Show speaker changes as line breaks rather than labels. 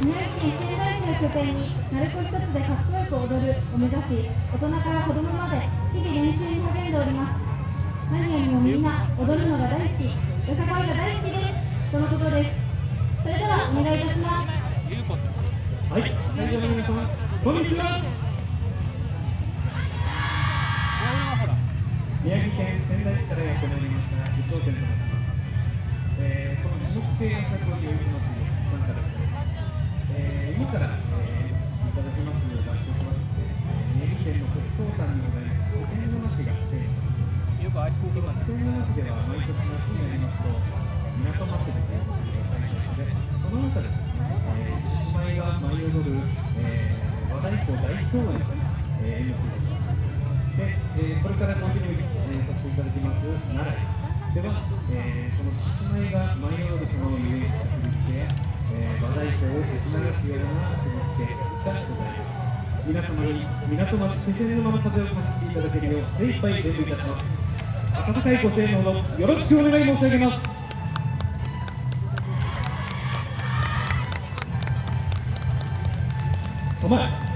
宮城県仙台市を拠点に鳴子一つでかっこよく踊るを目指し大人から子供まで日々練習に励んでおります何よりもみんな踊るのが大好きよさこいが大好きですとのことですそれではお願いいたします
はい、会場の皆様、こんにちは。宮城県仙台市からやってまいりました伊藤健と申します。えー、この種目制作を用意します参加です。鼓大公演という、えー、演目です。で、えーこれからコンティニュー、えーさせていただきます。奈良では、えーその獅子舞が舞い踊るその遊園地着陸や、えー和太鼓を打ち流すような振り付けがございます皆様に港町気仙沼の風を感じていただけるよう精一杯伝舞いたします。温かいご声援のほどよろしくお願い申し上げます。お前